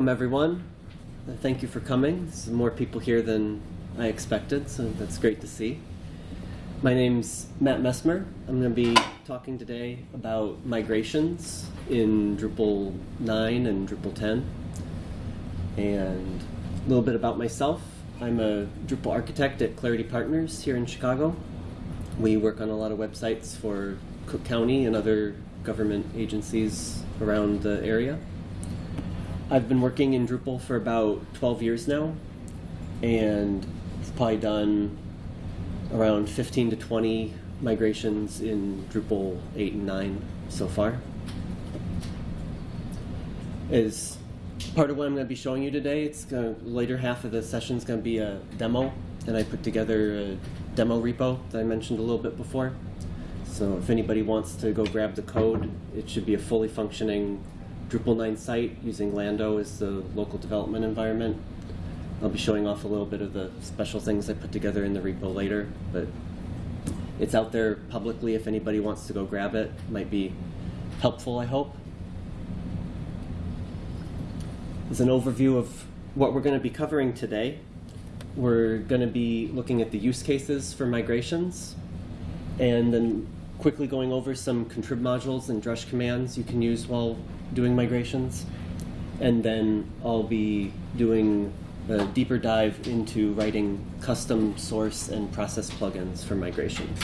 Welcome, everyone. Thank you for coming. There's more people here than I expected, so that's great to see. My name's Matt Messmer. I'm going to be talking today about migrations in Drupal 9 and Drupal 10. And a little bit about myself. I'm a Drupal architect at Clarity Partners here in Chicago. We work on a lot of websites for Cook County and other government agencies around the area. I've been working in Drupal for about 12 years now, and I've probably done around 15 to 20 migrations in Drupal 8 and 9 so far. As part of what I'm going to be showing you today, it's to, later half of the session is going to be a demo, and I put together a demo repo that I mentioned a little bit before. So if anybody wants to go grab the code, it should be a fully functioning Drupal 9 site using Lando as the local development environment. I'll be showing off a little bit of the special things I put together in the repo later, but it's out there publicly if anybody wants to go grab it. Might be helpful, I hope. As an overview of what we're going to be covering today, we're going to be looking at the use cases for migrations, and then quickly going over some contrib modules and drush commands you can use while doing migrations. And then I'll be doing a deeper dive into writing custom source and process plugins for migrations.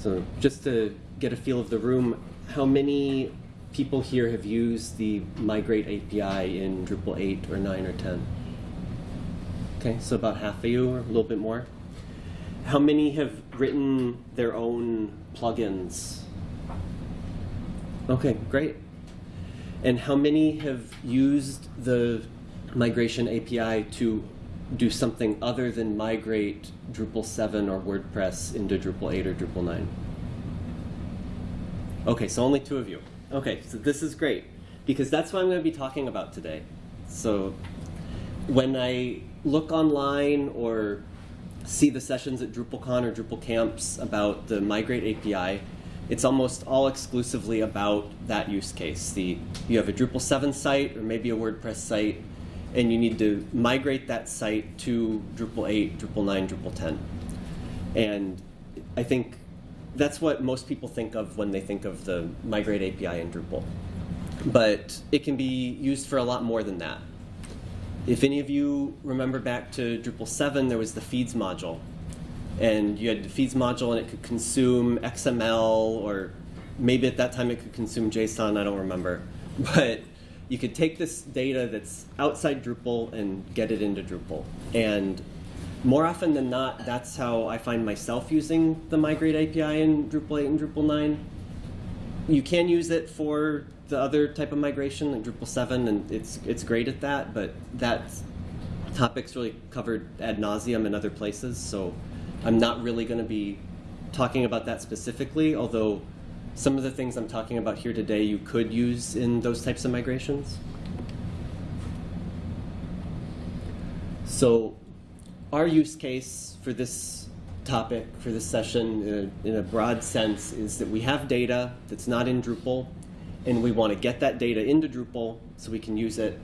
So just to get a feel of the room, how many people here have used the Migrate API in Drupal 8 or 9 or 10? Okay, so about half of you or a little bit more. How many have written their own plugins? Okay, great. And how many have used the migration API to do something other than migrate Drupal 7 or WordPress into Drupal 8 or Drupal 9? Okay, so only two of you. Okay, so this is great because that's what I'm going to be talking about today. So when I look online or see the sessions at DrupalCon or Drupal camps about the Migrate API, it's almost all exclusively about that use case. The, you have a Drupal 7 site or maybe a WordPress site, and you need to migrate that site to Drupal 8, Drupal 9, Drupal 10. And I think that's what most people think of when they think of the Migrate API in Drupal. But it can be used for a lot more than that. If any of you remember back to Drupal 7, there was the feeds module. And you had the feeds module and it could consume XML or maybe at that time it could consume JSON, I don't remember. But you could take this data that's outside Drupal and get it into Drupal. And more often than not, that's how I find myself using the Migrate API in Drupal 8 and Drupal 9. You can use it for the other type of migration, like Drupal 7, and it's it's great at that, but that topic's really covered ad nauseum in other places, so I'm not really going to be talking about that specifically, although some of the things I'm talking about here today you could use in those types of migrations. So our use case for this topic, for this session, in a, in a broad sense, is that we have data that's not in Drupal, and we want to get that data into Drupal so we can use it,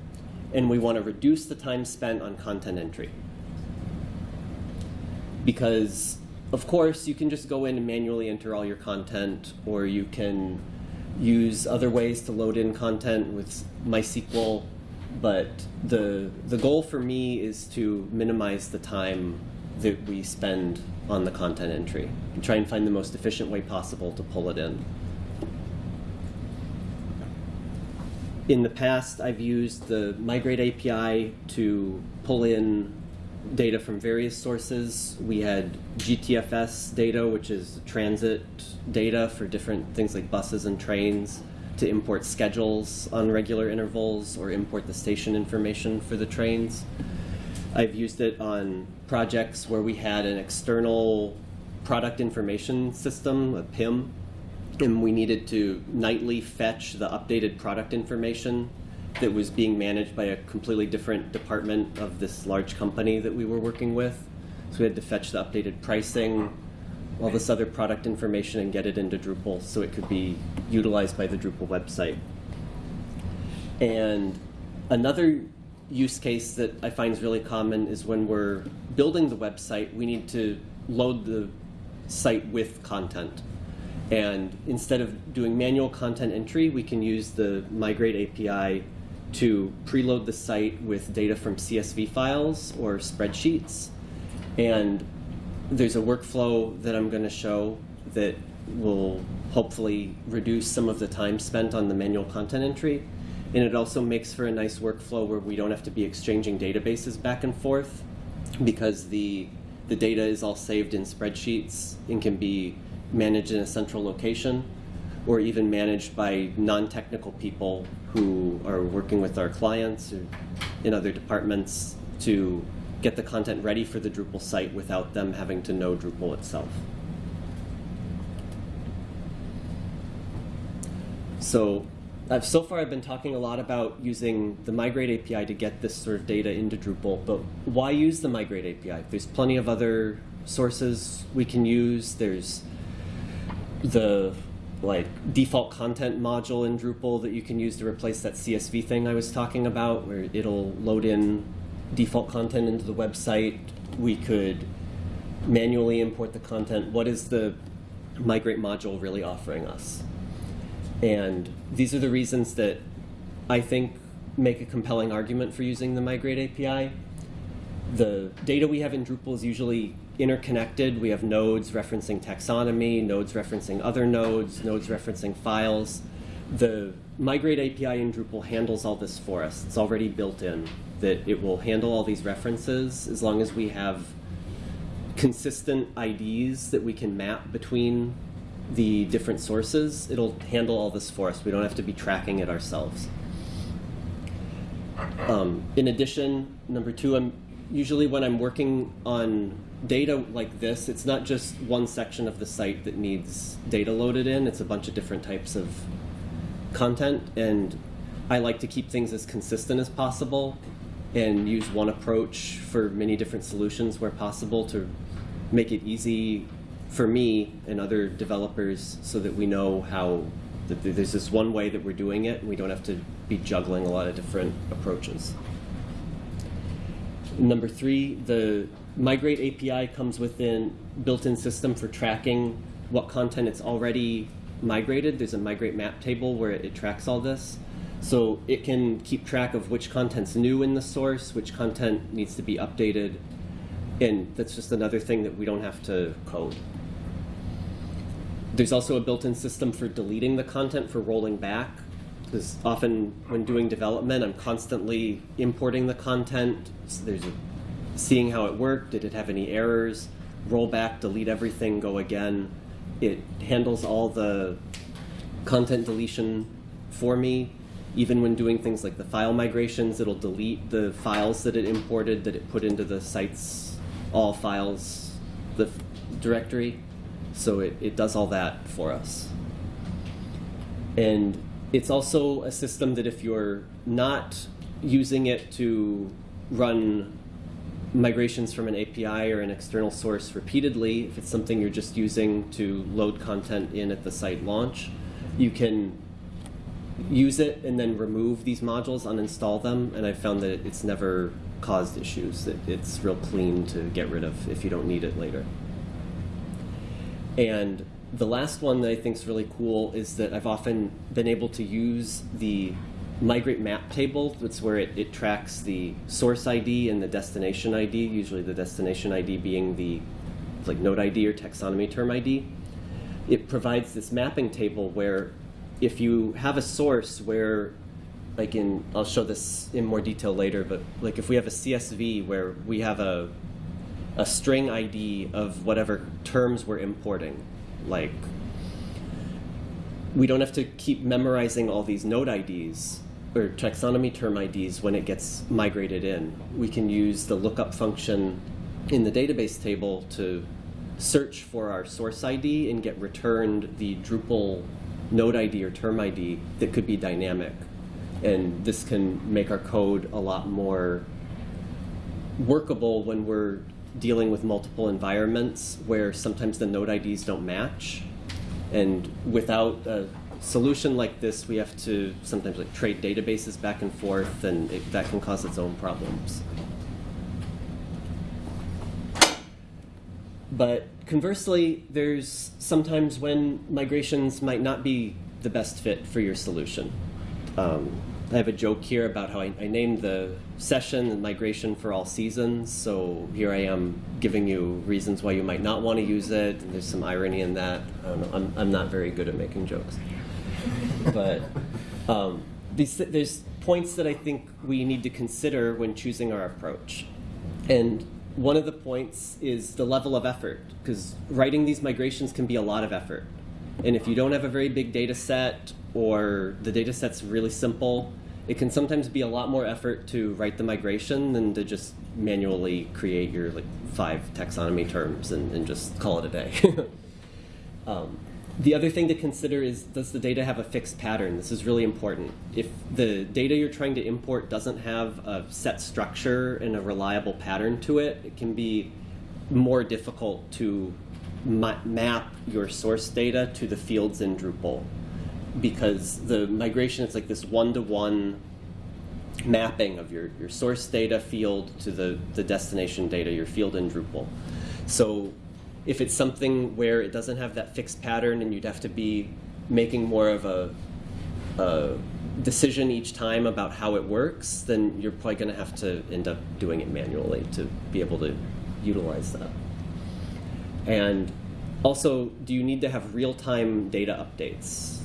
and we want to reduce the time spent on content entry. Because, of course, you can just go in and manually enter all your content, or you can use other ways to load in content with MySQL, but the, the goal for me is to minimize the time that we spend on the content entry and try and find the most efficient way possible to pull it in. in the past, I've used the Migrate API to pull in data from various sources. We had GTFS data, which is transit data for different things like buses and trains, to import schedules on regular intervals or import the station information for the trains. I've used it on projects where we had an external product information system, a PIM, and we needed to nightly fetch the updated product information that was being managed by a completely different department of this large company that we were working with. So we had to fetch the updated pricing, all this other product information and get it into Drupal so it could be utilized by the Drupal website. And another use case that I find is really common is when we're building the website, we need to load the site with content. And instead of doing manual content entry, we can use the Migrate API to preload the site with data from CSV files or spreadsheets. And there's a workflow that I'm going to show that will hopefully reduce some of the time spent on the manual content entry. And it also makes for a nice workflow where we don't have to be exchanging databases back and forth because the, the data is all saved in spreadsheets and can be managed in a central location or even managed by non-technical people who are working with our clients or in other departments to get the content ready for the Drupal site without them having to know Drupal itself. So I've, so far I've been talking a lot about using the Migrate API to get this sort of data into Drupal, but why use the Migrate API? There's plenty of other sources we can use. There's the like default content module in Drupal that you can use to replace that CSV thing I was talking about, where it'll load in default content into the website. We could manually import the content. What is the migrate module really offering us? And these are the reasons that I think make a compelling argument for using the migrate API. The data we have in Drupal is usually interconnected. We have nodes referencing taxonomy, nodes referencing other nodes, nodes referencing files. The Migrate API in Drupal handles all this for us. It's already built in that it will handle all these references as long as we have consistent IDs that we can map between the different sources. It'll handle all this for us. We don't have to be tracking it ourselves. Um, in addition, number two, I'm usually when I'm working on data like this, it's not just one section of the site that needs data loaded in, it's a bunch of different types of content. And I like to keep things as consistent as possible and use one approach for many different solutions where possible to make it easy for me and other developers so that we know how that there's this one way that we're doing it and we don't have to be juggling a lot of different approaches. Number three, the Migrate API comes within built-in system for tracking what content it's already migrated. There's a migrate map table where it, tracks all this. So it can keep track of which content's new in the source, which content needs to be updated, and that's just another thing that we don't have to code. There's also a built-in system for deleting the content for rolling back. Because often when doing development, I'm constantly importing the content. So there's a, seeing how it worked. Did it have any errors? Roll back, delete everything, go again. It handles all the content deletion for me. Even when doing things like the file migrations, it'll delete the files that it imported that it put into the site's all files the directory. So it, it does all that for us. And it's also a system that if you're not using it to run migrations from an API or an external source repeatedly, if it's something you're just using to load content in at the site launch, you can use it and then remove these modules, uninstall them, and I've found that it's never caused issues. That it's real clean to get rid of if you don't need it later. And the last one that I think is really cool is that I've often been able to use the migrate map table. That's where it, it tracks the source ID and the destination ID, usually the destination ID being the like node ID or taxonomy term ID. It provides this mapping table where if you have a source where like in I'll show this in more detail later, but like if we have a CSV where we have a a string ID of whatever terms we're importing. Like, we don't have to keep memorizing all these node IDs or taxonomy term IDs when it gets migrated in. We can use the lookup function in the database table to search for our source ID and get returned the Drupal node ID or term ID that could be dynamic. And this can make our code a lot more workable when we're dealing with multiple environments where sometimes the node IDs don't match. And without a solution like this, we have to sometimes like trade databases back and forth, and it, that can cause its own problems. But conversely, there's sometimes when migrations might not be the best fit for your solution. Um, I have a joke here about how I, I named the session and migration for all seasons. So here I am giving you reasons why you might not want to use it. And there's some irony in that. I don't know. I'm, I'm not very good at making jokes. But um, these, there's points that I think we need to consider when choosing our approach. And one of the points is the level of effort, because writing these migrations can be a lot of effort. And if you don't have a very big data set or the data set's really simple, it can sometimes be a lot more effort to write the migration than to just manually create your like five taxonomy terms and, and just call it a day. um, the other thing to consider is does the data have a fixed pattern? This is really important. If the data you're trying to import doesn't have a set structure and a reliable pattern to it, it can be more difficult to ma map your source data to the fields in Drupal because the migration is like this one-to-one -one mapping of your, your source data field to the, the destination data, your field in Drupal. So if it's something where it doesn't have that fixed pattern and you'd have to be making more of a, a decision each time about how it works, then you're probably going to have to end up doing it manually to be able to utilize that. And also, do you need to have real-time data updates?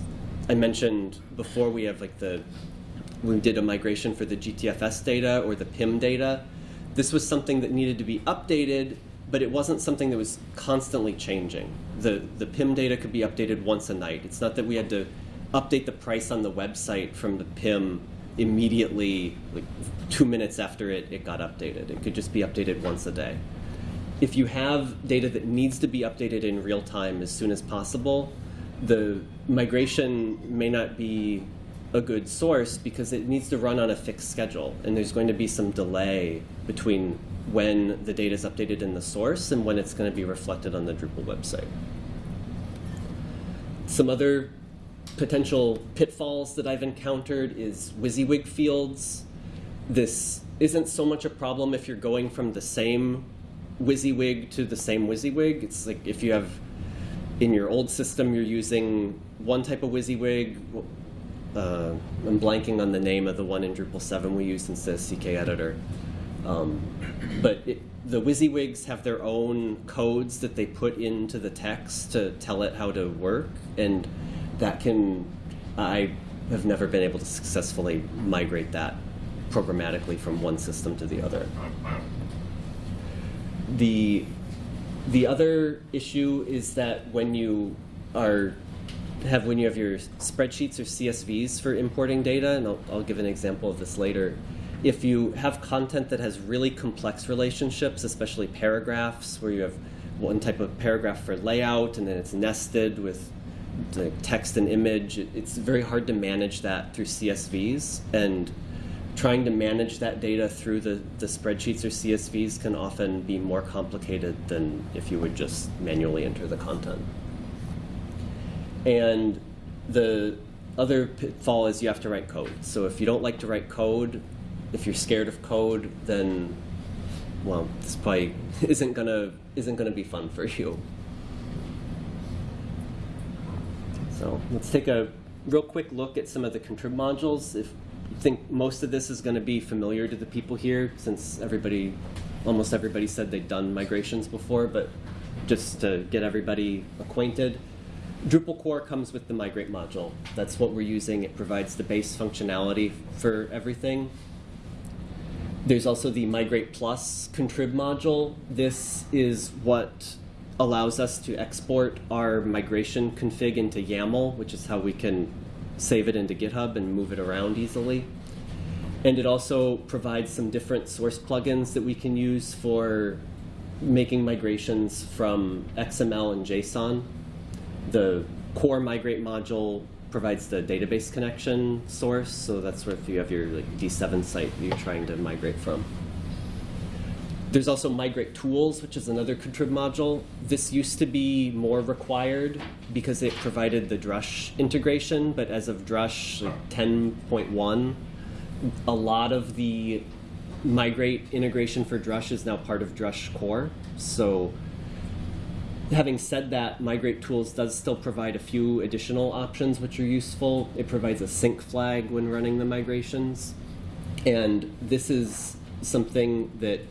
I mentioned before we have like the, we did a migration for the GTFS data or the PIM data. This was something that needed to be updated but it wasn't something that was constantly changing. The, the PIM data could be updated once a night. It's not that we had to update the price on the website from the PIM immediately, like two minutes after it, it got updated. It could just be updated once a day. If you have data that needs to be updated in real time as soon as possible, the migration may not be a good source because it needs to run on a fixed schedule, and there's going to be some delay between when the data is updated in the source and when it's going to be reflected on the Drupal website. Some other potential pitfalls that I've encountered is WYSIWYG fields. This isn't so much a problem if you're going from the same WYSIWYG to the same WYSIWYG. It's like if you have in your old system you're using one type of WYSIWYG. Uh, I'm blanking on the name of the one in Drupal 7 we use instead of CK Editor. Um, but it, the WYSIWYGs have their own codes that they put into the text to tell it how to work, and that can, I have never been able to successfully migrate that programmatically from one system to the other. The, the other issue is that when you are have when you have your spreadsheets or CSVs for importing data, and I'll, I'll give an example of this later, if you have content that has really complex relationships, especially paragraphs, where you have one type of paragraph for layout and then it's nested with the text and image, it's very hard to manage that through CSVs. And trying to manage that data through the, the spreadsheets or CSVs can often be more complicated than if you would just manually enter the content. And the other pitfall is you have to write code. So if you don't like to write code, if you're scared of code, then well, this probably isn't gonna isn't gonna be fun for you. So let's take a real quick look at some of the contrib modules. If you think most of this is going to be familiar to the people here, since everybody, almost everybody said they'd done migrations before, but just to get everybody acquainted. Drupal core comes with the migrate module. That's what we're using. It provides the base functionality for everything. There's also the Migrate Plus contrib module. This is what allows us to export our migration config into YAML, which is how we can save it into GitHub and move it around easily. And it also provides some different source plugins that we can use for making migrations from XML and JSON. The core migrate module provides the database connection source. So that's where if you have your like, D7 site you're trying to migrate from. There's also migrate tools, which is another contrib module. This used to be more required because it provided the Drush integration, but as of Drush 10.1, a lot of the migrate integration for Drush is now part of Drush core. So having said that, migrate tools does still provide a few additional options which are useful. It provides a sync flag when running the migrations. And this is something that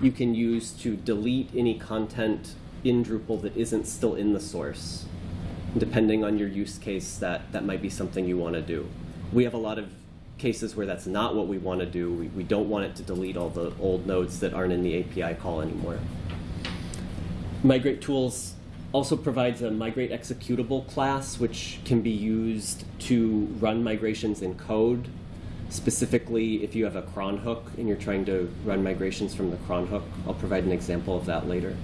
you can use to delete any content in Drupal that isn't still in the source. Depending on your use case, that, that might be something you want to do. We have a lot of cases where that's not what we want to do. We, we don't want it to delete all the old nodes that aren't in the API call anymore. Migrate Tools also provides a migrate executable class, which can be used to run migrations in code Specifically, if you have a cron hook and you're trying to run migrations from the cron hook, I'll provide an example of that later.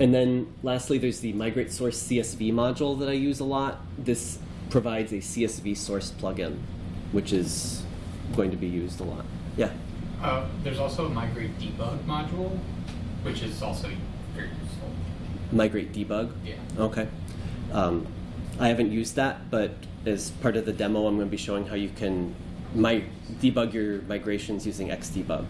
And then lastly, there's the migrate source CSV module that I use a lot. This provides a CSV source plugin, which is going to be used a lot. Yeah? Uh, there's also a migrate debug module, which is also very useful. Migrate debug? Yeah. Okay. Um, I haven't used that, but as part of the demo, I'm going to be showing how you can my, debug your migrations using Xdebug.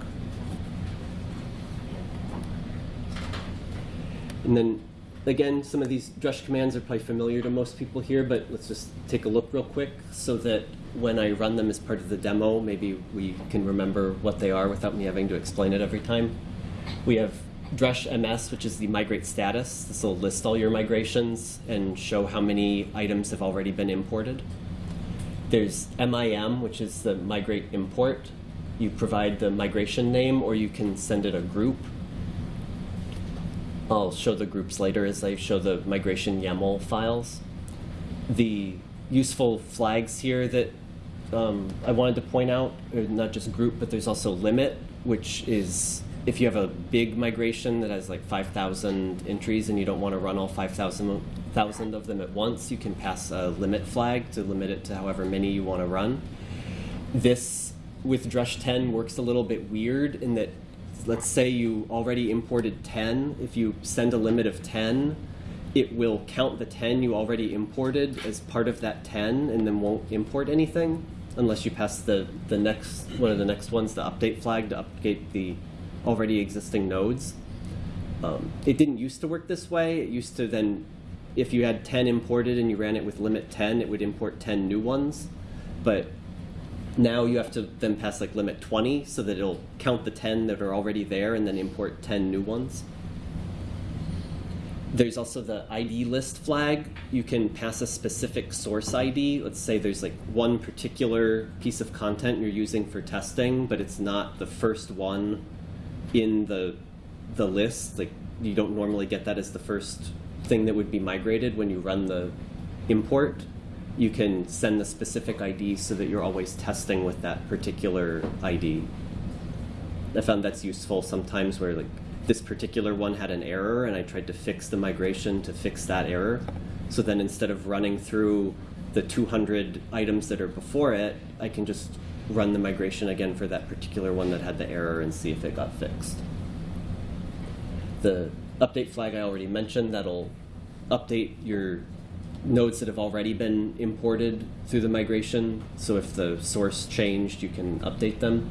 And then, again, some of these Drush commands are probably familiar to most people here, but let's just take a look real quick so that when I run them as part of the demo, maybe we can remember what they are without me having to explain it every time. We have Drush MS, which is the migrate status. This will list all your migrations and show how many items have already been imported. There's MIM, which is the migrate import. You provide the migration name or you can send it a group. I'll show the groups later as I show the migration YAML files. The useful flags here that um, I wanted to point out, not just group, but there's also limit, which is if you have a big migration that has like 5,000 entries and you don't want to run all 5,000 of them at once, you can pass a limit flag to limit it to however many you want to run. This, with Drush 10, works a little bit weird in that, let's say you already imported 10. If you send a limit of 10, it will count the 10 you already imported as part of that 10 and then won't import anything unless you pass the, the next one of the next ones, the update flag, to update the already existing nodes. Um, it didn't used to work this way. It used to then, if you had 10 imported and you ran it with limit 10, it would import 10 new ones. But now you have to then pass like limit 20 so that it'll count the 10 that are already there and then import 10 new ones. There's also the ID list flag. You can pass a specific source ID. Let's say there's like one particular piece of content you're using for testing, but it's not the first one in the the list. Like you don't normally get that as the first thing that would be migrated when you run the import. You can send the specific ID so that you're always testing with that particular ID. I found that's useful sometimes where like this particular one had an error and I tried to fix the migration to fix that error. So then instead of running through the 200 items that are before it, I can just run the migration again for that particular one that had the error and see if it got fixed. The update flag I already mentioned, that'll update your nodes that have already been imported through the migration. So if the source changed, you can update them.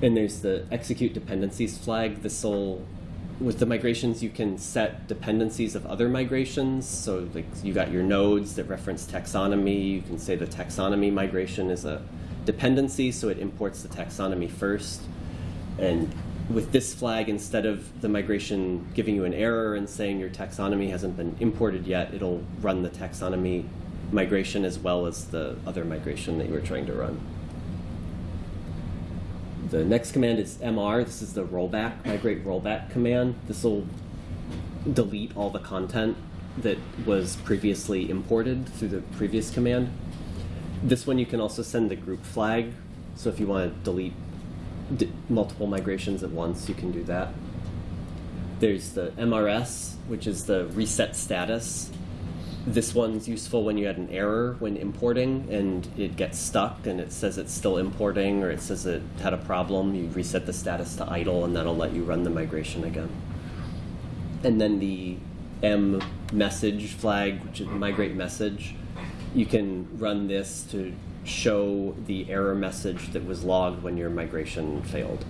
And there's the execute dependencies flag. This will, with the migrations, you can set dependencies of other migrations. So like you got your nodes that reference taxonomy. You can say the taxonomy migration is a dependency, so it imports the taxonomy first. And with this flag, instead of the migration giving you an error and saying your taxonomy hasn't been imported yet, it'll run the taxonomy migration as well as the other migration that you were trying to run. The next command is mr. This is the rollback, migrate rollback command. This will delete all the content that was previously imported through the previous command. This one you can also send the group flag. So if you want to delete multiple migrations at once, you can do that. There's the MRS, which is the reset status. this one's useful when you had an error when importing and it gets stuck and it says it's still importing or it says it had a problem. You reset the status to idle and that'll let you run the migration again. And then the M message flag, which is migrate message, you can run this to show the error message that was logged when your migration failed.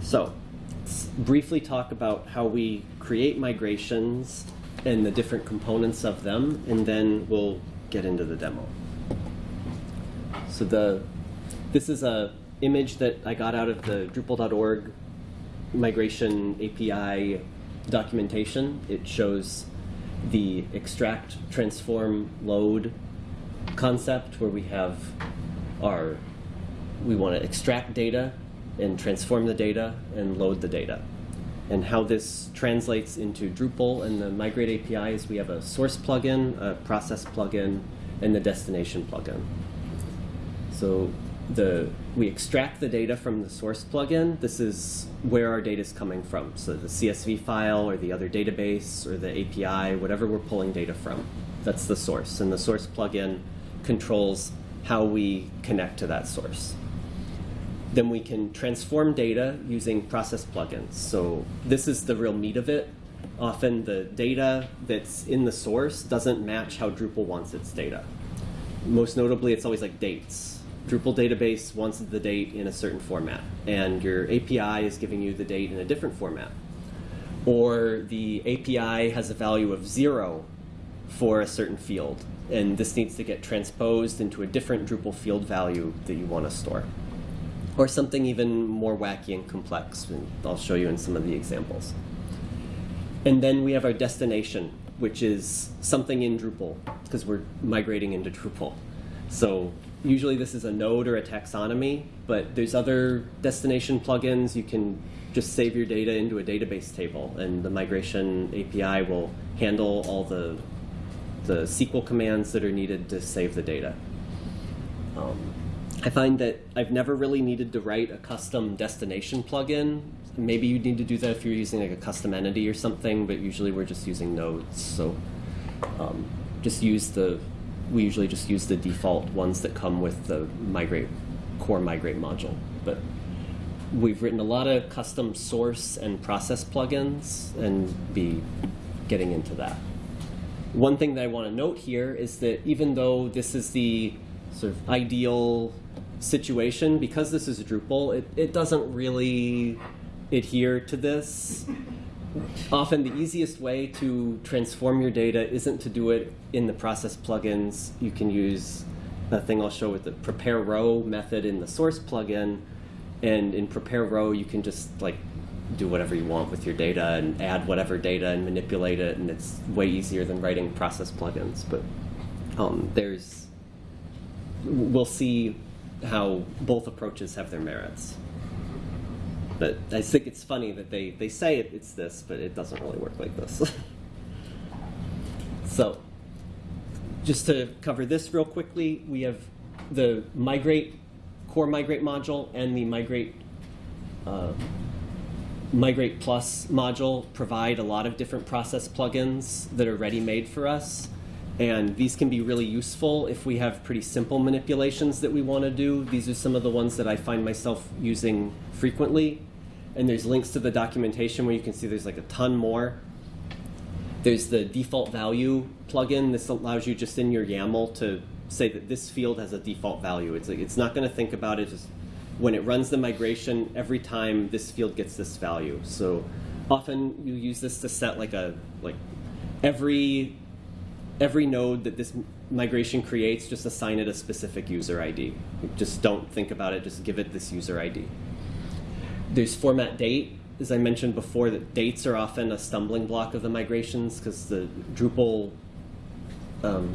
So, let's briefly talk about how we create migrations and the different components of them, and then we'll get into the demo. So the this is a image that I got out of the Drupal.org migration API documentation. It shows the extract, transform, load concept where we have our we want to extract data and transform the data and load the data. And how this translates into Drupal and the Migrate API is we have a source plugin, a process plugin, and the destination plugin. So the we extract the data from the source plugin. This is where our data is coming from. So the CSV file or the other database or the API, whatever we're pulling data from. That's the source. And the source plugin controls how we connect to that source. Then we can transform data using process plugins. So this is the real meat of it. Often the data that's in the source doesn't match how Drupal wants its data. Most notably, it's always like dates. Drupal database wants the date in a certain format, and your API is giving you the date in a different format. Or the API has a value of zero for a certain field, and this needs to get transposed into a different Drupal field value that you want to store or something even more wacky and complex. And I'll show you in some of the examples. And then we have our destination, which is something in Drupal, because we're migrating into Drupal. So usually this is a node or a taxonomy, but there's other destination plugins. You can just save your data into a database table, and the migration API will handle all the, the SQL commands that are needed to save the data. Um, I find that I've never really needed to write a custom destination plugin. Maybe you need to do that if you're using like a custom entity or something, but usually we're just using nodes. So um, just use the, we usually just use the default ones that come with the migrate, core migrate module. But we've written a lot of custom source and process plugins and be getting into that. One thing that I want to note here is that even though this is the sort of ideal situation, because this is Drupal, it, it doesn't really adhere to this. Often the easiest way to transform your data isn't to do it in the process plugins. You can use a thing I'll show with the prepare row method in the source plugin. And in prepare row, you can just like do whatever you want with your data and add whatever data and manipulate it. And it's way easier than writing process plugins. But um, there's, we'll see how both approaches have their merits. But I think it's funny that they, they say it, it's this, but it doesn't really work like this. so, just to cover this real quickly, we have the migrate core migrate module and the migrate uh, migrate plus module provide a lot of different process plugins that are ready made for us and these can be really useful if we have pretty simple manipulations that we want to do. These are some of the ones that I find myself using frequently. And there's links to the documentation where you can see there's like a ton more. There's the default value plugin. This allows you just in your YAML to say that this field has a default value. It's, like, it's not going to think about it. Just when it runs the migration, every time this field gets this value. So often you use this to set like a like every every node that this migration creates, just assign it a specific user ID. Just don't think about it, just give it this user ID. There's format date. As I mentioned before, that dates are often a stumbling block of the migrations because the Drupal um,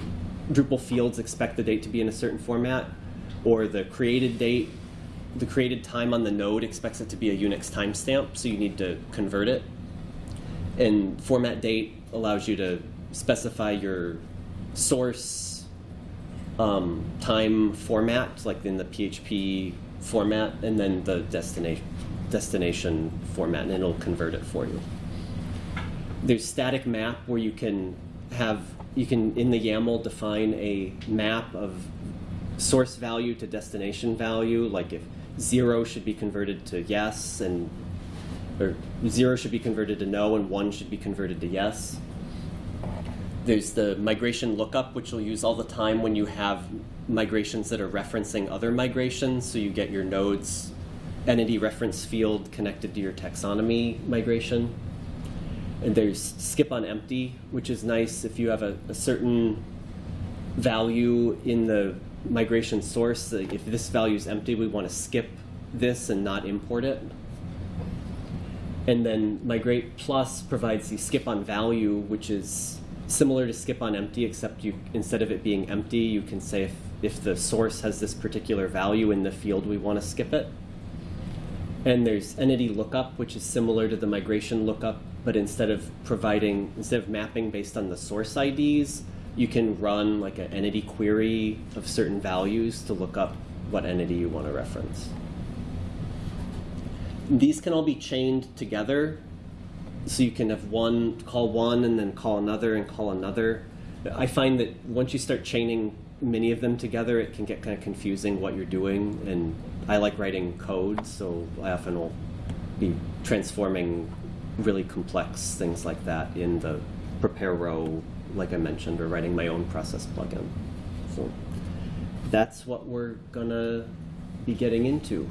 Drupal fields expect the date to be in a certain format, or the created date, the created time on the node expects it to be a Unix timestamp, so you need to convert it. And format date allows you to specify your source um, time format, like in the PHP format, and then the destination destination format, and it'll convert it for you. there's static map where you can have you can in the YAML define a map of source value to destination value, like if zero should be converted to yes and or zero should be converted to no and one should be converted to yes. There's the migration lookup, which you'll use all the time when you have migrations that are referencing other migrations. So you get your nodes entity reference field connected to your taxonomy migration. And there's skip on empty, which is nice if you have a, a certain value in the migration source. If this value is empty, we want to skip this and not import it. And then migrate plus provides the skip on value, which is similar to skip on empty, except you instead of it being empty, you can say if, if the source has this particular value in the field, we want to skip it. And there's entity lookup, which is similar to the migration lookup, but instead of providing, instead of mapping based on the source IDs, you can run like an entity query of certain values to look up what entity you want to reference. These can all be chained together, so you can have one, call one, and then call another, and call another. I find that once you start chaining many of them together, it can get kind of confusing what you're doing, and I like writing code, so I often will be transforming really complex things like that in the prepare row, like I mentioned, or writing my own process plugin. So that's what we're gonna be getting into.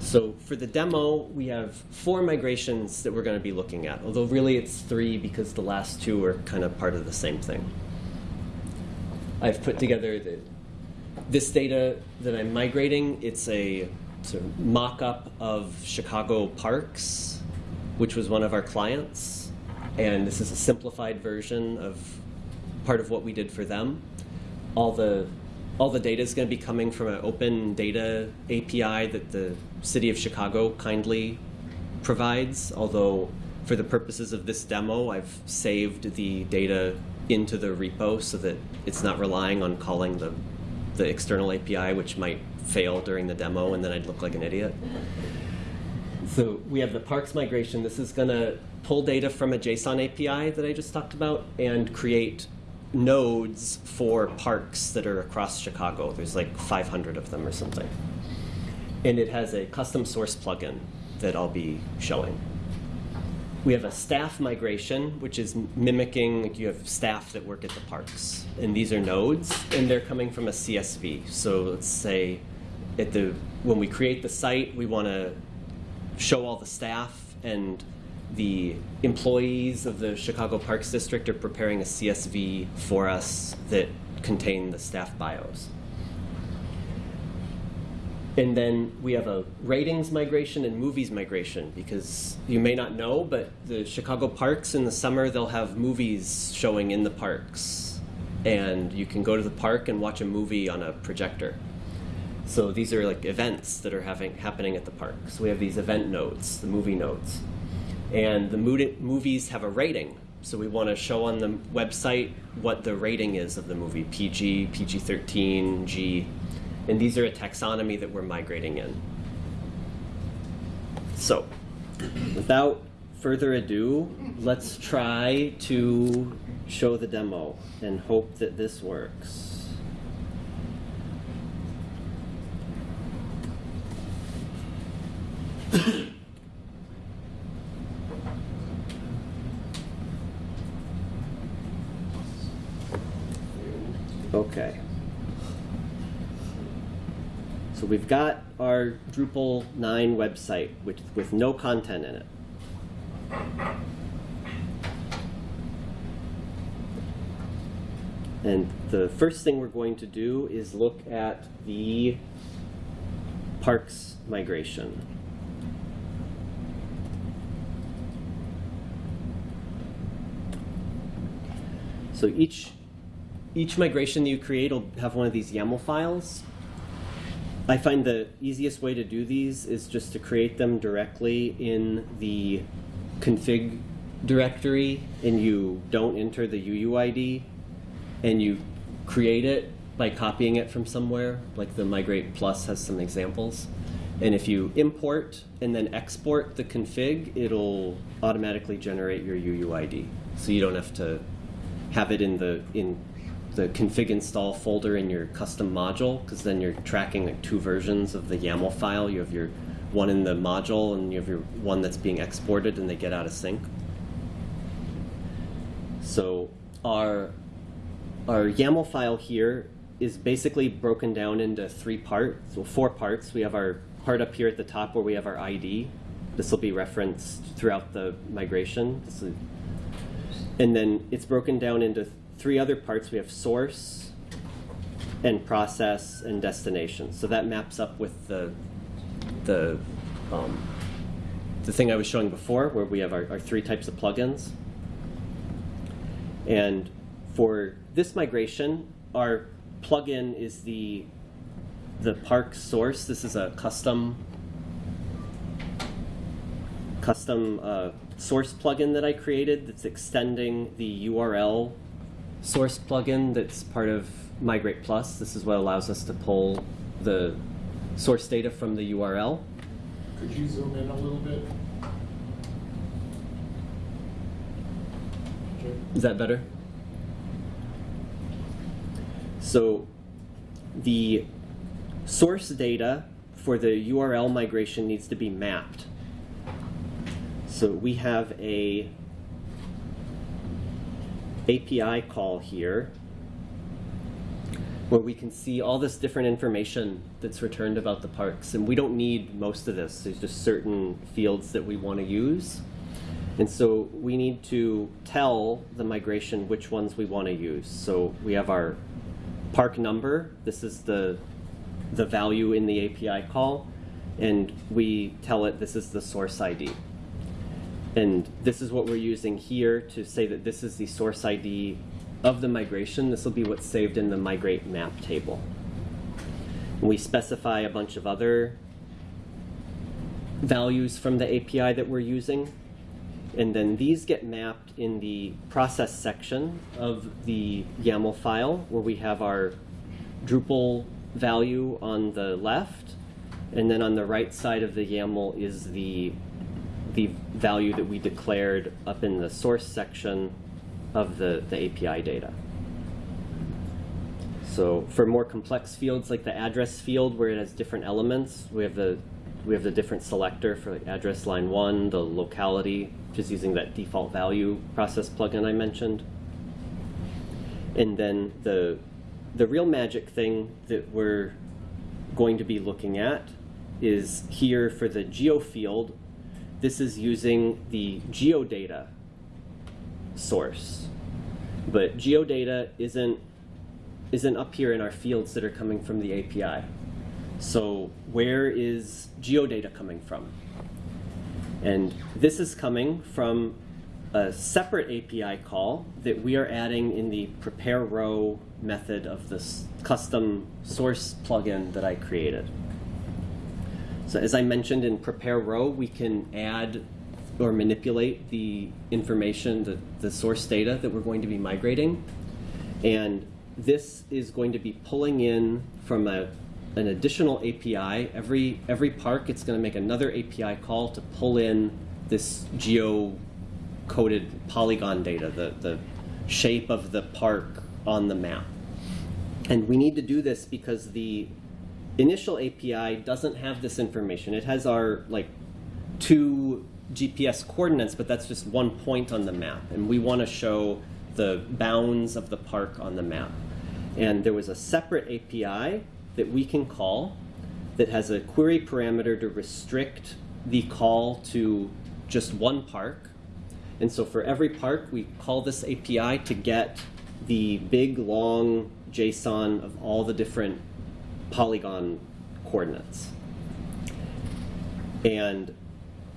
So for the demo, we have four migrations that we're to be looking at, although really it's three because the last two are kind of part of the same thing. I've put together the, this data that I'm migrating. It's a sort of mock-up of Chicago Parks, which was one of our clients. And this is a simplified version of part of what we did for them. All the all the data is going to be coming from an open data API that the city of Chicago kindly provides. Although, for the purposes of this demo, I've saved the data into the repo so that it's not relying on calling the, the external API, which might fail during the demo and then I'd look like an idiot. So we have the parks migration. This is going to pull data from a JSON API that I just talked about and create nodes for parks that are across Chicago. There's like 500 of them or something. And it has a custom source plugin that I'll be showing. We have a staff migration, which is mimicking, like you have staff that work at the parks. And these are nodes, and they're coming from a CSV. So let's say at the, when we create the site, we want to show all the staff and the employees of the Chicago Parks District are preparing a CSV for us that contain the staff bios. And then we have a ratings migration and movies migration because you may not know, but the Chicago parks in the summer, they'll have movies showing in the parks. And you can go to the park and watch a movie on a projector. So these are like events that are having, happening at the park. So we have these event nodes, the movie nodes. And the movies have a rating. So we want to show on the website what the rating is of the movie PG, PG 13, G. And these are a taxonomy that we're migrating in. So, without further ado, let's try to show the demo and hope that this works. Okay. So got our Drupal 9 website with, with no content in it. And the first thing we're going to do is look at the parks migration. So each each migration that you create will have one of these YAML files. I find the easiest way to do these is just to create them directly in the config directory and you don't enter the UUID and you create it by copying it from somewhere, like the Migrate Plus has some examples. And if you import and then export the config, it'll automatically generate your UUID. So you don't have to have it in the in the config install folder in your custom module, because then you're tracking like two versions of the YAML file. You have your one in the module and you have your one that's being exported and they get out of sync. So our our YAML file here is basically broken down into three parts, so four parts. We have our part up here at the top where we have our ID. This will be referenced throughout the migration. Is, and then it's broken down into three other parts. We have source and process and destination. So that maps up with the the um, the thing I was showing before, where we have our, our three types of plugins. And for this migration, our plugin is the the park source. This is a custom custom uh, source plugin that I created that's extending the URL source plugin that's part of Migrate Plus. This is what allows us to pull the source data from the URL. Could you zoom in a little bit? Sure. Is that better? So the source data for the URL migration needs to be mapped. So we have a API call here where we can see all this different information that's returned about the parks. And we don't need most of this. There's just certain fields that we want to use. And so we need to tell the migration which ones we want to use. So we have our park number. This is the, the value in the API call. And we tell it this is the source ID. And this is what we're using here to say that this is the source ID of the migration. This will be what's saved in the migrate map table. We specify a bunch of other values from the API that we're using. And then these get mapped in the process section of the YAML file where we have our Drupal value on the left. And then on the right side of the YAML is the, the value that we declared up in the source section of the, the API data. So for more complex fields like the address field where it has different elements, we have the we have the different selector for like address line one, the locality, just using that default value process plugin I mentioned. And then the the real magic thing that we're going to be looking at is here for the geo field. This is using the geodata source. But geodata isn't isn't up here in our fields that are coming from the API. So where is geodata coming from? And this is coming from a separate API call that we are adding in the prepare row method of this custom source plugin that I created. So as I mentioned in prepare row, we can add or manipulate the information, the, the source data that we're going to be migrating. And this is going to be pulling in from a, an additional API. Every, every park, it's going to make another API call to pull in this geo-coded polygon data, the, the shape of the park on the map. And we need to do this because the initial API doesn't have this information. It has our like two GPS coordinates, but that's just one point on the map. And we want to show the bounds of the park on the map. And there was a separate API that we can call that has a query parameter to restrict the call to just one park. And so for every park, we call this API to get the big, long JSON of all the different polygon coordinates. And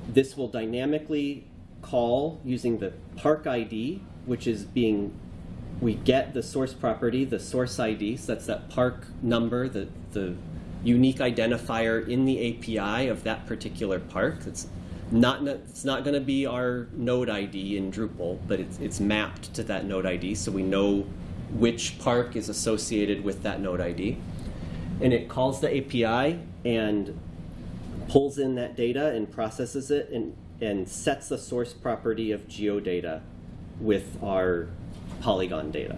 this will dynamically call using the park ID, which is being, we get the source property, the source ID, so that's that park number, the, the unique identifier in the API of that particular park. It's not, it's not going to be our node ID in Drupal, but it's, it's mapped to that node ID, so we know which park is associated with that node ID. And it calls the API and pulls in that data and processes it and, and sets the source property of geodata with our polygon data.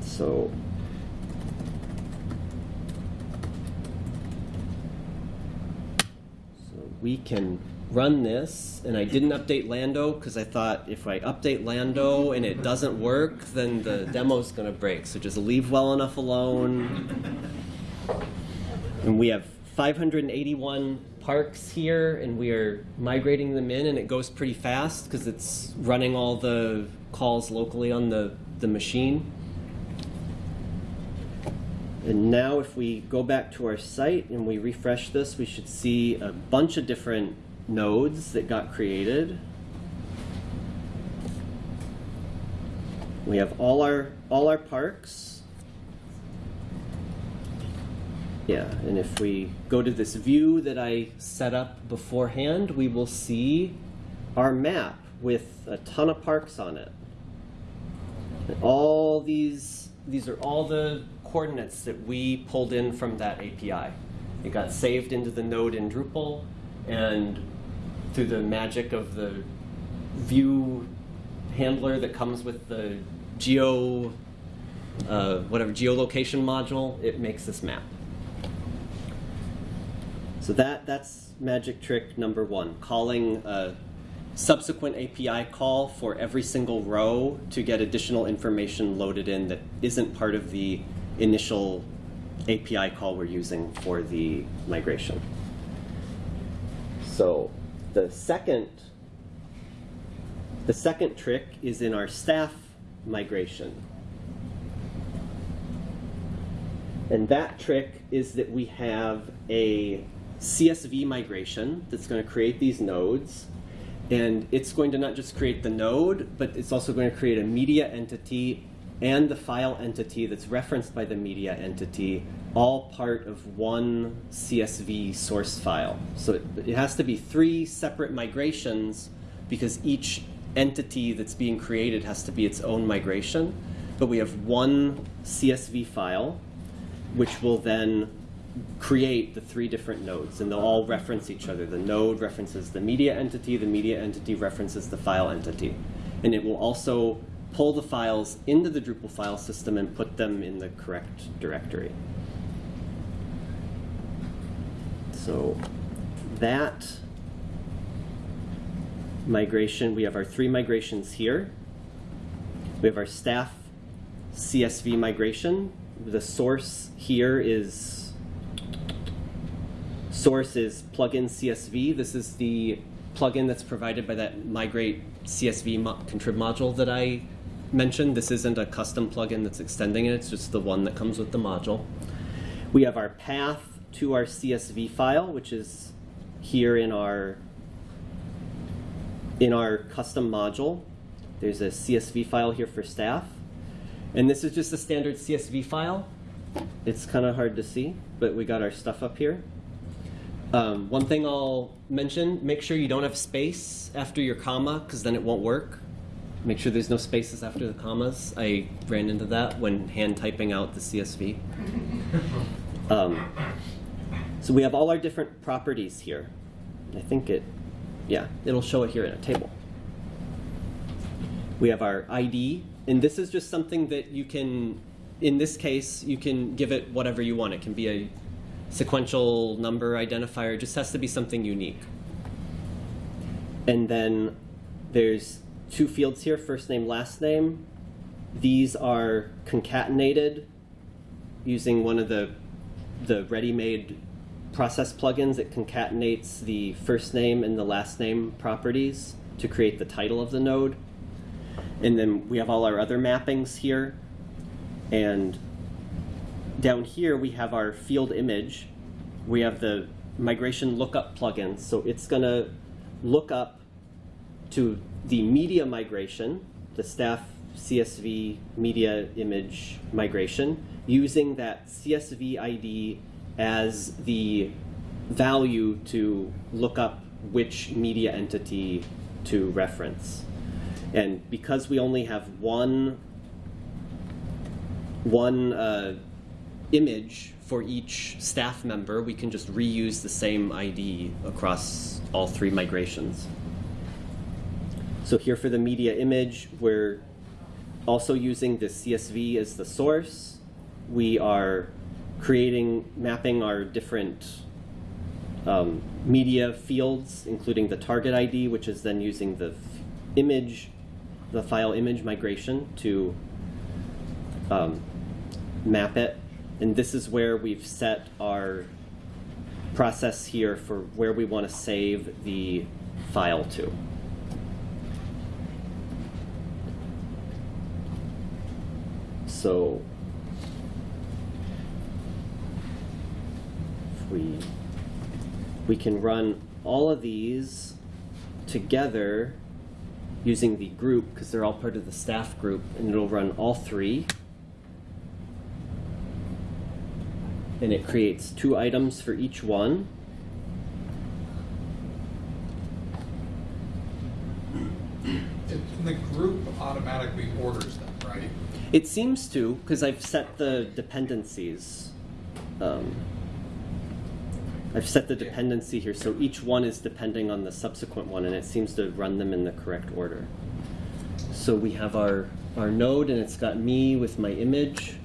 So So we can run this, and I didn't update Lando because I thought if I update Lando and it doesn't work, then the demo's gonna break. So just leave well enough alone. And we have 581 parks here, and we are migrating them in, and it goes pretty fast because it's running all the calls locally on the, the machine. And now if we go back to our site and we refresh this, we should see a bunch of different nodes that got created. We have all our all our parks. Yeah, and if we go to this view that I set up beforehand, we will see our map with a ton of parks on it. And all these these are all the coordinates that we pulled in from that API. It got saved into the node in Drupal, and through the magic of the view handler that comes with the geo, uh, whatever geolocation module, it makes this map. So that that's magic trick number one, calling a subsequent API call for every single row to get additional information loaded in that isn't part of the initial API call we're using for the migration. So the second the second trick is in our staff migration. And that trick is that we have a CSV migration that's going to create these nodes. And it's going to not just create the node, but it's also going to create a media entity and the file entity that's referenced by the media entity, all part of one CSV source file. So it, has to be three separate migrations because each entity that's being created has to be its own migration. But we have one CSV file, which will then create the three different nodes, and they'll all reference each other. The node references the media entity, the media entity references the file entity. And it will also pull the files into the Drupal file system and put them in the correct directory. So that migration, we have our three migrations here. We have our staff CSV migration. The source here is source is plugin CSV. This is the plugin that's provided by that migrate CSV mo contrib module that I mentioned. This isn't a custom plugin that's extending it, it's just the one that comes with the module. We have our path to our CSV file, which is here in our in our custom module. There's a CSV file here for staff. And this is just a standard CSV file. It's kind of hard to see, but we got our stuff up here. Um, one thing I'll mention, make sure you don't have space after your comma, because then it won't work. Make sure there's no spaces after the commas. I ran into that when hand typing out the CSV. Um, so we have all our different properties here. I think it, yeah, it'll show it here in a table. We have our ID, and this is just something that you can, in this case, you can give it whatever you want. It can be a sequential number identifier, it just has to be something unique. And then there's two fields here, first name, last name. These are concatenated using one of the, the ready-made process plugins. It concatenates the first name and the last name properties to create the title of the node. And then we have all our other mappings here. And down here we have our field image. We have the migration lookup plugin. So it's going to look up to the media migration, the staff CSV media image migration, using that CSV ID as the value to look up which media entity to reference. And because we only have one, one uh, image for each staff member, we can just reuse the same ID across all three migrations. So here for the media image, we're also using the CSV as the source. We are creating, mapping our different um, media fields, including the target ID, which is then using the image, the file image migration to um, map it. And this is where we've set our process here for where we want to save the file to. So we we can run all of these together using the group because they're all part of the staff group and it'll run all three and it creates two items for each one And The group automatically orders them, right? it seems to because i've set the dependencies um, i've set the dependency here so each one is depending on the subsequent one and it seems to run them in the correct order. So we have our our node and it's got me with my image.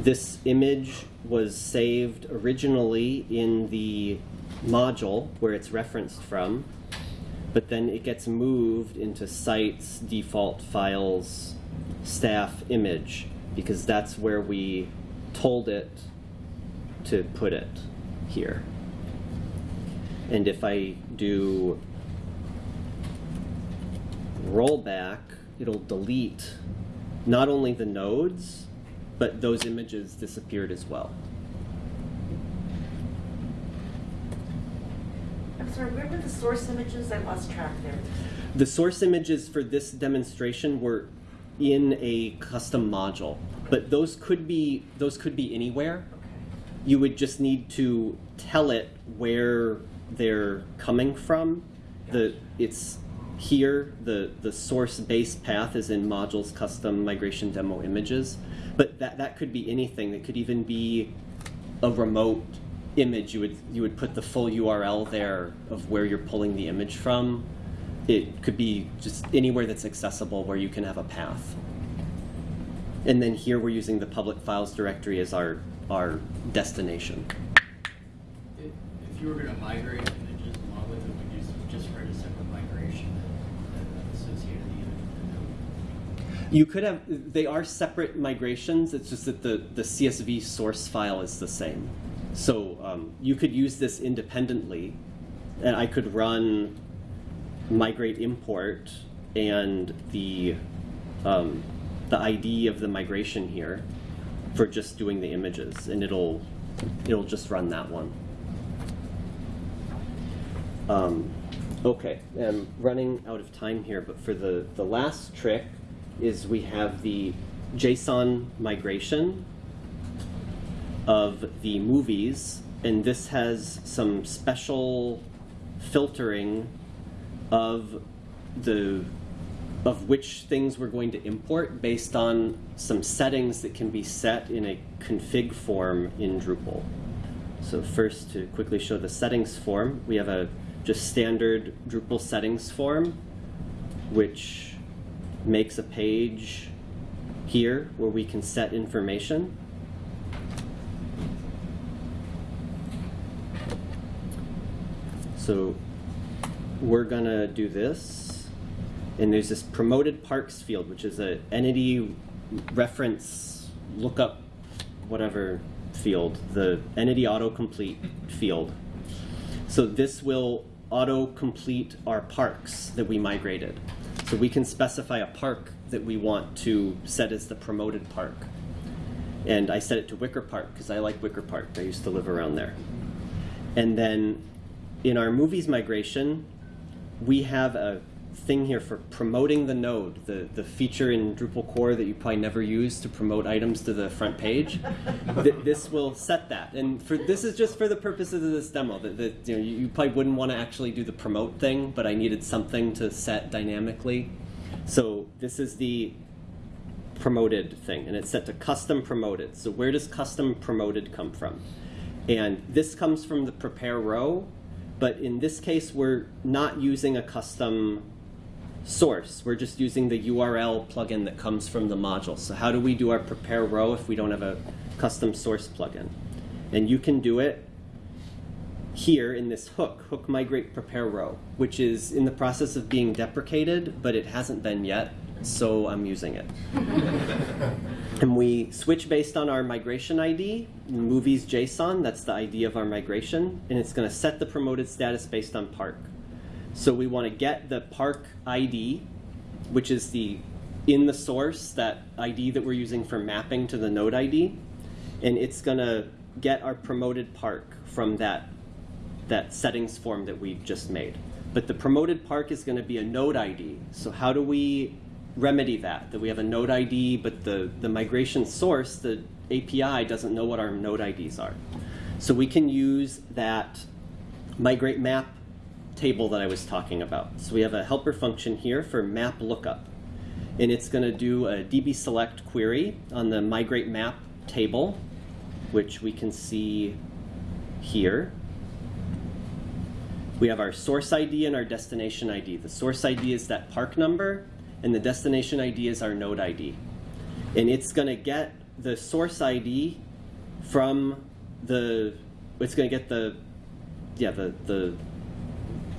This image was saved originally in the module where it's referenced from, but then it gets moved into sites, default files, staff image, because that's where we told it to put it here. And if I do rollback, it'll delete not only the nodes, but those images disappeared as well. I'm sorry, where were the source images? I lost track there. The source images for this demonstration were in a custom module, but those could be those could be anywhere. You would just need to tell it where they're coming from. The it's here the the source base path is in modules custom migration demo images, but that that could be anything. It could even be a remote image. You would you would put the full URL there of where you're pulling the image from. It could be just anywhere that's accessible where you can have a path. And then here we're using the public files directory as our our destination. If if you were gonna migrate images along with it, would you just write a separate migration that that associated the image with the node? You could have they are separate migrations. It's just that the the CSV source file is the same. So um, you could use this independently, and I could run migrate import and the um, the ID of the migration here for just doing the images, and it'll it'll just run that one. Um, okay, I'm running out of time here, but for the, the last trick is we have the JSON migration of the movies, and this has some special filtering of the of which things we're going to import based on some settings that can be set in a config form in Drupal. So first, to quickly show the settings form, we have a just standard Drupal settings form, which makes a page here where we can set information. So we're gonna do this, and there's this promoted parks field, which is a entity reference lookup, whatever field, the entity autocomplete field. So this will auto-complete our parks that we migrated. So we can specify a park that we want to set as the promoted park. And I set it to Wicker Park because I like Wicker Park. I used to live around there. And then in our movies migration, we have a thing here for promoting the node, the, the feature in Drupal core that you probably never use to promote items to the front page. Th- this will set that. And for this is just for the purposes of this demo. That, you, know, you probably wouldn't want to actually do the promote thing, but I needed something to set dynamically. So this is the promoted thing, and it's set to custom promoted. So where does custom promoted come from? And this comes from the prepare row, but in this case, we're not using a custom source. We're just using the URL plugin that comes from the module. So how do we do our prepare row if we don't have a custom source plugin? And you can do it here in this hook, hook migrate prepare row, which is in the process of being deprecated, but it hasn't been yet, so I'm using it. and we switch based on our migration ID, movies JSON, that's the ID of our migration, and it's going to set the promoted status based on park. So we want to get the park ID, which is the in the source, that ID that we're using for mapping to the node ID, and it's going to get our promoted park from that that settings form that we just made. But the promoted park is going to be a node ID. So how do we remedy that? That we have a node ID, but the, the migration source, the API, doesn't know what our node IDs are. So we can use that migrate map table that I was talking about. So we have a helper function here for map lookup. And it's going to do a db select query on the migrate map table, which we can see here. We have our source ID and our destination ID. The source ID is that park number, and the destination ID is our node ID. And it's going to get the source ID from the, it's going to get the, yeah, the, the,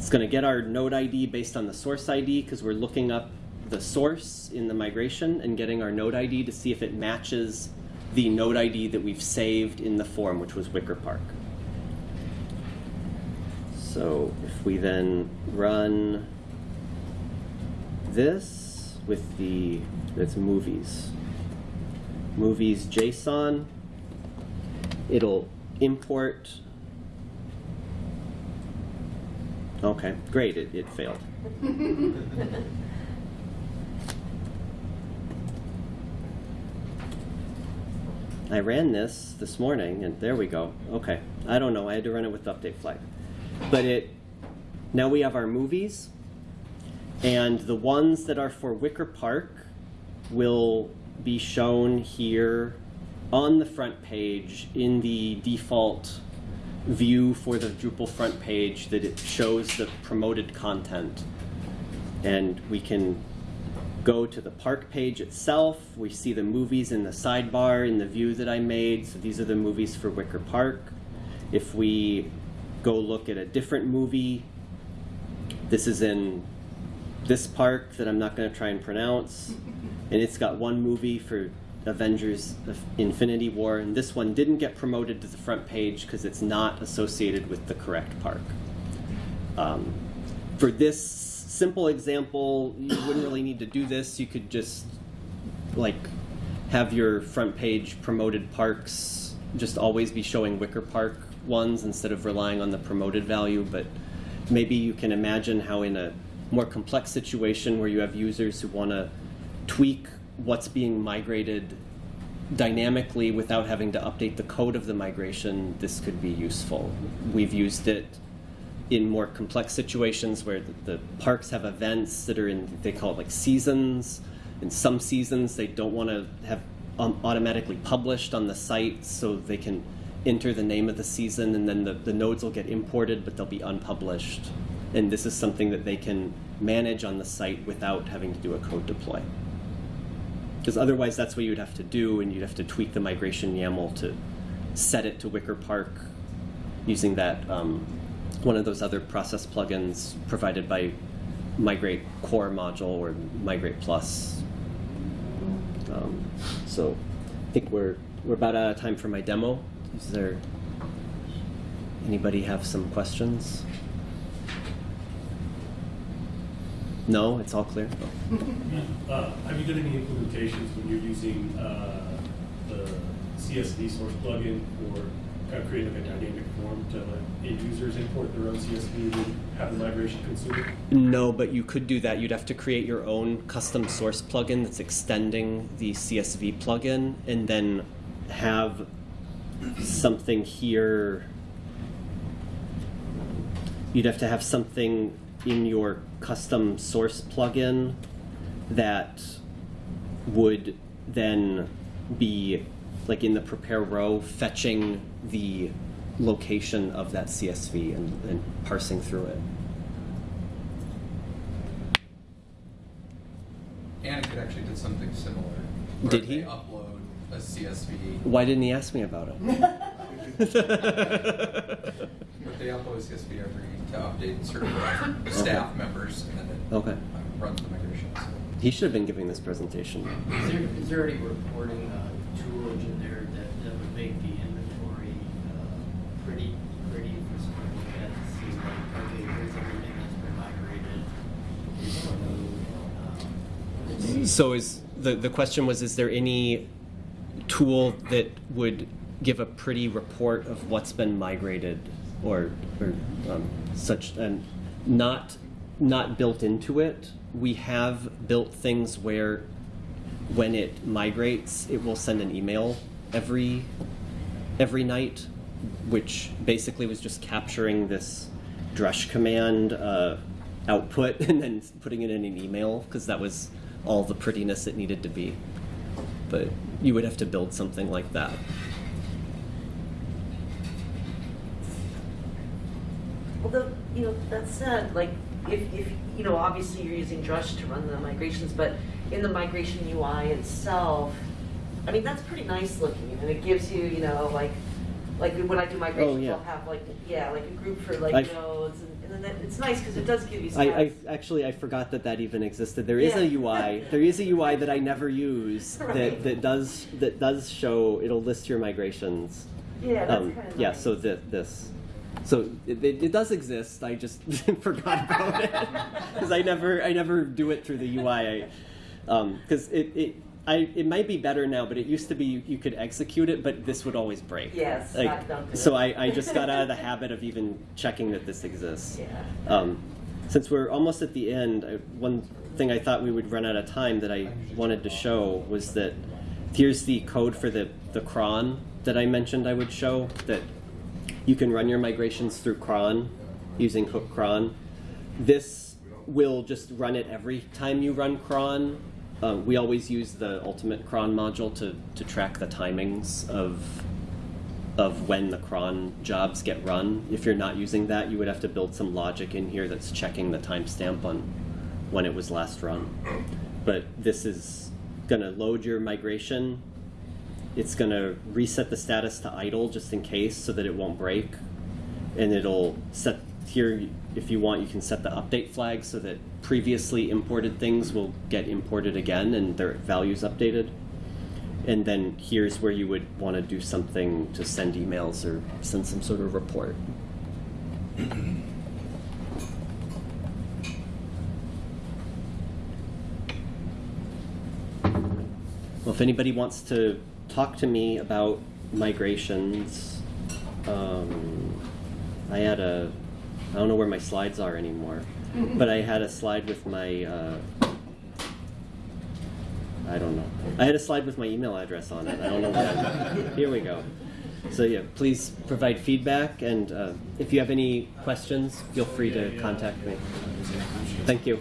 it's going to get our node ID based on the source ID because we're looking up the source in the migration and getting our node ID to see if it matches the node ID that we've saved in the form, which was Wicker Park. So if we then run this with the, that's movies, movies JSON, it'll import, okay, great, it, it failed. I ran this this morning, and there we go. Okay, I don't know. I had to run it with update flag, but it. Now we have our movies, and the ones that are for Wicker Park will be shown here on the front page in the default view for the Drupal front page that it shows the promoted content. And we can go to the park page itself. We see the movies in the sidebar in the view that I made. So these are the movies for Wicker Park. If we go look at a different movie, this is in this park that I'm not going to try and pronounce. And it's got one movie for Avengers Infinity War. And this one didn't get promoted to the front page because it's not associated with the correct park. Um, for this simple example, you wouldn't really need to do this. You could just like have your front page promoted parks just always be showing Wicker Park ones instead of relying on the promoted value. But maybe you can imagine how in a more complex situation where you have users who want to tweak what's being migrated dynamically without having to update the code of the migration, this could be useful. We've used it in more complex situations where the, the, parks have events that are in, they call it like seasons. In some seasons, they don't want to have um, automatically published on the site so they can enter the name of the season and then the, the nodes will get imported but they'll be unpublished. And this is something that they can manage on the site without having to do a code deploy. Because otherwise, that's what you'd have to do, and you'd have to tweak the migration YAML to set it to Wicker Park using that um, one of those other process plugins provided by Migrate Core module or Migrate Plus. Um, so I think we're we're about out of time for my demo. Is there anybody have some questions? No, it's all clear. Uh, have you done any implementations when you're using uh, the CSV source plugin for kind of creating like a dynamic form to let end users import their own CSV and have the migration consume it? No, but you could do that. You'd have to create your own custom source plugin that's extending the CSV plugin and then have something here. You'd have to have something in your custom source plugin that would then be like in the prepare row fetching the location of that CSV and, and parsing through it. Anik actually did something similar. Did he? Upload a CSV, Why didn't he ask me about it? but they upload a CSV every, to update certain staff members, and then it Okay. uh, runs the migration. So He should have been giving this presentation. Is there, is there any reporting uh, tool in there that, that would make the inventory uh, pretty, pretty for someone to look at and see like, okay, here's everything that's been migrated. Here's the new, um, So is the the question was is there any tool that would give a pretty report of what's been migrated or or um, such and not not built into it. We have built things where when it migrates, it will send an email every every night, which basically was just capturing this drush command uh, output and then putting it in an email because that was all the prettiness it needed to be. But you would have to build something like that. Although, you know, that said, like, if, if, you know, obviously you're using Drush to run the migrations, but in the migration UI itself, I mean, that's pretty nice looking, and it gives you, you know, like, like when I do migrations, Oh, yeah. I'll have like, yeah, like a group for like I've- nodes, and, and then that, it's nice because it does give you I, I actually I forgot that that even existed. There is a UI. There is a UI that I never use that, Right. that does that does show it'll list your migrations. Yeah, that's Um, kind of yeah. nice. So that this. So it, it, it does exist. I just forgot about it because I never I never do it through the UI. Because it, it I it might be better now, but it used to be you, you could execute it, but this would always break. Yes, Like, don't so. I, I just got out of the habit of even checking that this exists. Yeah. Um, since we're almost at the end, I, one thing I thought we would run out of time that I wanted to show was that here's the code for the, the cron that I mentioned I would show that you can run your migrations through cron using hook cron. This will just run it every time you run cron. Uh, we always use the ultimate cron module to, to track the timings of of when the cron jobs get run. If you're not using that, you would have to build some logic in here that's checking the timestamp on when it was last run. But this is going to load your migration. It's going to reset the status to idle just in case so that it won't break. And it'll set here, if you want, you can set the update flag so that previously imported things will get imported again and their values updated. And then here's where you would want to do something to send emails or send some sort of report. Well, if anybody wants to talk to me about migrations, um, I had a, I don't know where my slides are anymore, but I had a slide with my, uh, I don't know. I had a slide with my email address on it. I don't know what. Here we go. So yeah, please provide feedback, and uh, if you have any questions, feel free to contact me. Thank you.